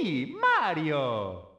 Sí, Mario.